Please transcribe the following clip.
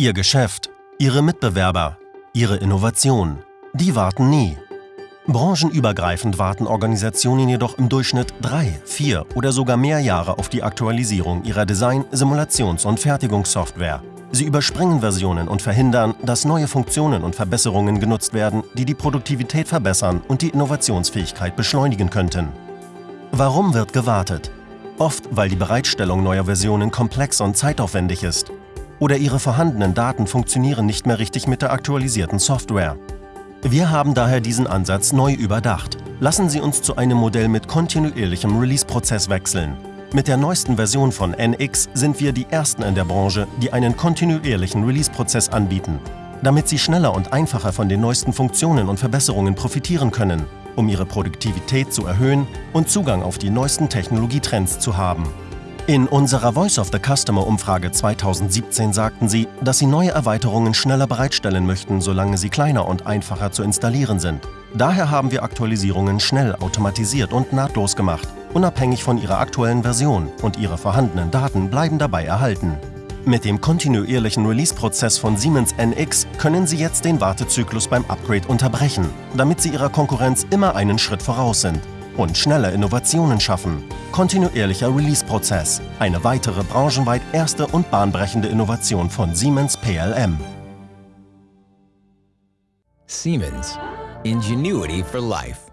Ihr Geschäft, Ihre Mitbewerber, Ihre Innovation, die warten nie. Branchenübergreifend warten Organisationen jedoch im Durchschnitt drei, vier oder sogar mehr Jahre auf die Aktualisierung ihrer Design-, Simulations- und Fertigungssoftware. Sie überspringen Versionen und verhindern, dass neue Funktionen und Verbesserungen genutzt werden, die die Produktivität verbessern und die Innovationsfähigkeit beschleunigen könnten. Warum wird gewartet? Oft, weil die Bereitstellung neuer Versionen komplex und zeitaufwendig ist. Oder ihre vorhandenen Daten funktionieren nicht mehr richtig mit der aktualisierten Software. Wir haben daher diesen Ansatz neu überdacht. Lassen Sie uns zu einem Modell mit kontinuierlichem Release-Prozess wechseln. Mit der neuesten Version von NX sind wir die Ersten in der Branche, die einen kontinuierlichen Release-Prozess anbieten, damit Sie schneller und einfacher von den neuesten Funktionen und Verbesserungen profitieren können, um Ihre Produktivität zu erhöhen und Zugang auf die neuesten Technologietrends zu haben. In unserer Voice of the Customer Umfrage 2017 sagten sie, dass sie neue Erweiterungen schneller bereitstellen möchten, solange sie kleiner und einfacher zu installieren sind. Daher haben wir Aktualisierungen schnell, automatisiert und nahtlos gemacht, unabhängig von ihrer aktuellen Version und ihre vorhandenen Daten bleiben dabei erhalten. Mit dem kontinuierlichen Release-Prozess von Siemens NX können Sie jetzt den Wartezyklus beim Upgrade unterbrechen, damit Sie Ihrer Konkurrenz immer einen Schritt voraus sind und schnelle Innovationen schaffen. Kontinuierlicher Release-Prozess. Eine weitere branchenweit erste und bahnbrechende Innovation von Siemens PLM. Siemens. Ingenuity for life.